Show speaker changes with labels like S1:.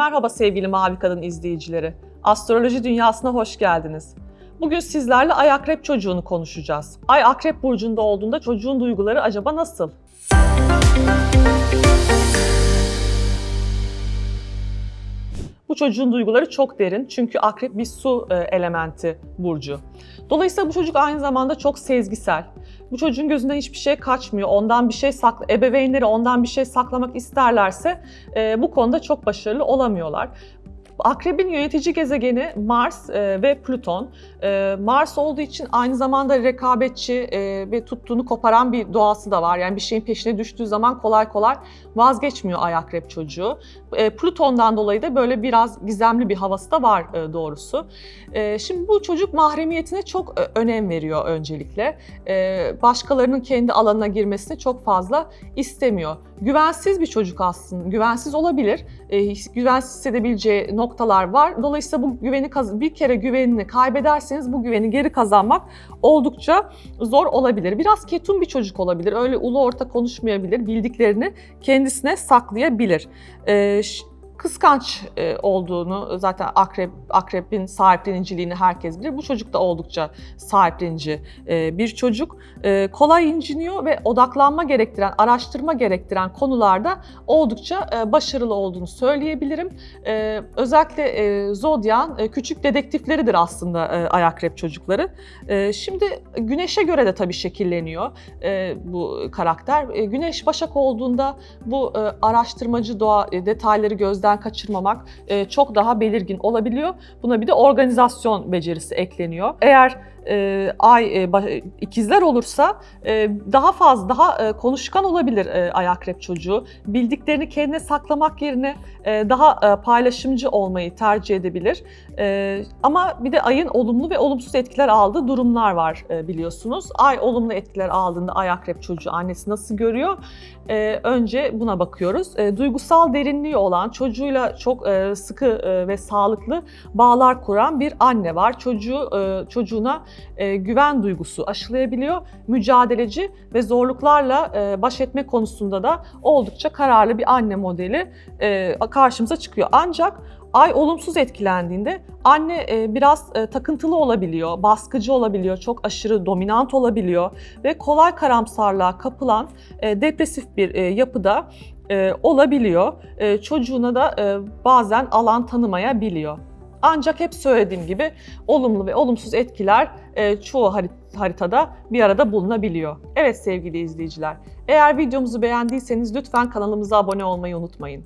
S1: Merhaba sevgili Mavi Kadın izleyicileri. Astroloji dünyasına hoş geldiniz. Bugün sizlerle Ay Akrep çocuğunu konuşacağız. Ay Akrep burcunda olduğunda çocuğun duyguları acaba nasıl? Bu çocuğun duyguları çok derin çünkü akrep bir su e, elementi burcu. Dolayısıyla bu çocuk aynı zamanda çok sezgisel. Bu çocuğun gözünden hiçbir şey kaçmıyor. Ondan bir şey sakla, ebeveynleri ondan bir şey saklamak isterlerse e, bu konuda çok başarılı olamıyorlar. Akrebin yönetici gezegeni Mars e, ve Plüton. E, Mars olduğu için aynı zamanda rekabetçi e, ve tuttuğunu koparan bir doğası da var. Yani bir şeyin peşine düştüğü zaman kolay kolay vazgeçmiyor Ay Akrep çocuğu. E, Plüton'dan dolayı da böyle biraz gizemli bir havası da var e, doğrusu. E, şimdi bu çocuk mahremiyetine çok e, önem veriyor öncelikle. E, başkalarının kendi alanına girmesini çok fazla istemiyor. Güvensiz bir çocuk aslında. Güvensiz olabilir. E, güvensiz hissedebileceği noktalar var. Dolayısıyla bu güveni bir kere güvenini kaybederseniz bu güveni geri kazanmak oldukça zor olabilir. Biraz ketum bir çocuk olabilir. Öyle ulu orta konuşmayabilir. Bildiklerini kendisine saklayabilir. E, kıskanç e, olduğunu zaten akrep akrebin sahipleniciliğini herkes bilir. Bu çocuk da oldukça sahiplenici e, bir çocuk. E, kolay inciniyor ve odaklanma gerektiren, araştırma gerektiren konularda oldukça başarılı olduğunu söyleyebilirim. Özellikle Zodyan küçük dedektifleridir aslında ay akrep çocukları. Şimdi güneşe göre de tabii şekilleniyor bu karakter. Güneş başak olduğunda bu araştırmacı doğa detayları gözden gözden kaçırmamak e, çok daha belirgin olabiliyor. Buna bir de organizasyon becerisi ekleniyor. Eğer e, ay e, ikizler olursa e, daha fazla daha e, konuşkan olabilir e, ay akrep çocuğu. Bildiklerini kendine saklamak yerine e, daha e, paylaşımcı olmayı tercih edebilir. E, ama bir de ayın olumlu ve olumsuz etkiler aldığı durumlar var e, biliyorsunuz. Ay olumlu etkiler aldığında ay akrep çocuğu annesi nasıl görüyor? E, önce buna bakıyoruz. E, duygusal derinliği olan çocuğuyla çok e, sıkı e, ve sağlıklı bağlar kuran bir anne var. Çocuğu e, çocuğuna e, güven duygusu aşılayabiliyor. Mücadeleci ve zorluklarla e, baş etme konusunda da oldukça kararlı bir anne modeli e, karşımıza çıkıyor. Ancak Ay olumsuz etkilendiğinde anne e, biraz e, takıntılı olabiliyor, baskıcı olabiliyor, çok aşırı dominant olabiliyor ve kolay karamsarlığa kapılan e, depresif bir yapıda olabiliyor. Çocuğuna da bazen alan tanımayabiliyor. Ancak hep söylediğim gibi olumlu ve olumsuz etkiler e, çoğu haritada bir arada bulunabiliyor. Evet sevgili izleyiciler, eğer videomuzu beğendiyseniz lütfen kanalımıza abone olmayı unutmayın.